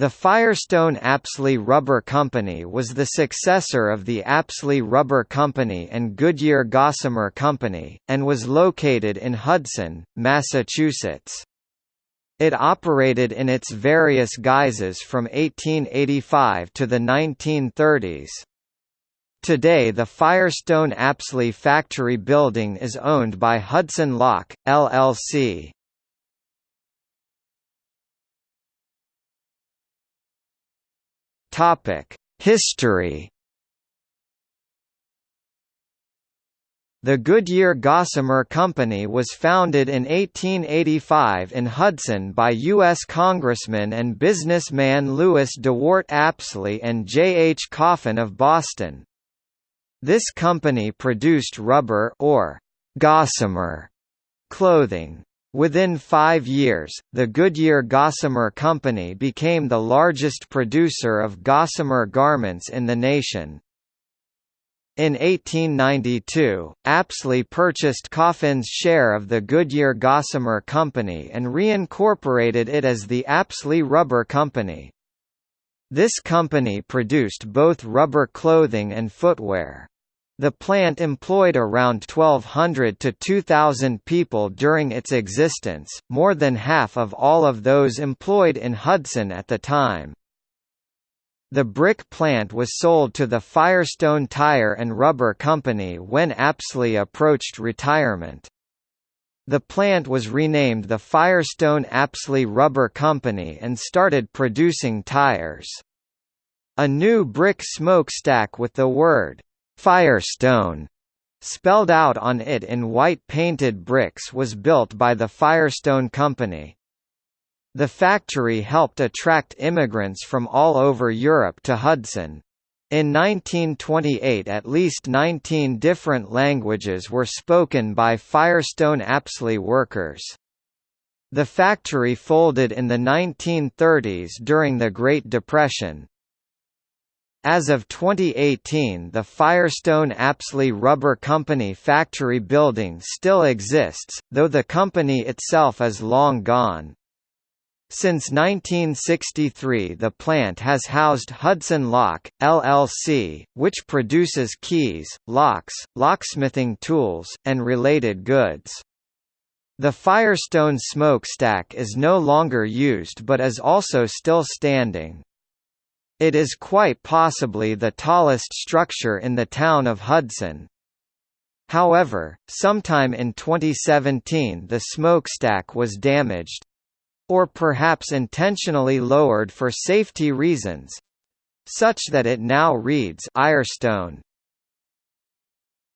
The Firestone Apsley Rubber Company was the successor of the Apsley Rubber Company and Goodyear Gossamer Company, and was located in Hudson, Massachusetts. It operated in its various guises from 1885 to the 1930s. Today the Firestone Apsley factory building is owned by Hudson Lock, LLC. History The Goodyear Gossamer Company was founded in 1885 in Hudson by U.S. Congressman and businessman Lewis DeWart Apsley and J. H. Coffin of Boston. This company produced rubber or gossamer clothing. Within five years, the Goodyear Gossamer Company became the largest producer of gossamer garments in the nation. In 1892, Apsley purchased Coffin's share of the Goodyear Gossamer Company and reincorporated it as the Apsley Rubber Company. This company produced both rubber clothing and footwear. The plant employed around 1,200 to 2,000 people during its existence, more than half of all of those employed in Hudson at the time. The brick plant was sold to the Firestone Tire and Rubber Company when Apsley approached retirement. The plant was renamed the Firestone Apsley Rubber Company and started producing tires. A new brick smokestack with the word Firestone spelled out on it in white painted bricks was built by the Firestone Company. The factory helped attract immigrants from all over Europe to Hudson. In 1928 at least 19 different languages were spoken by Firestone Apsley workers. The factory folded in the 1930s during the Great Depression. As of 2018 the Firestone Apsley Rubber Company factory building still exists, though the company itself is long gone. Since 1963 the plant has housed Hudson Lock, LLC, which produces keys, locks, locksmithing tools, and related goods. The Firestone smokestack is no longer used but is also still standing. It is quite possibly the tallest structure in the town of Hudson. However, sometime in 2017 the smokestack was damaged or perhaps intentionally lowered for safety reasons such that it now reads Irestone.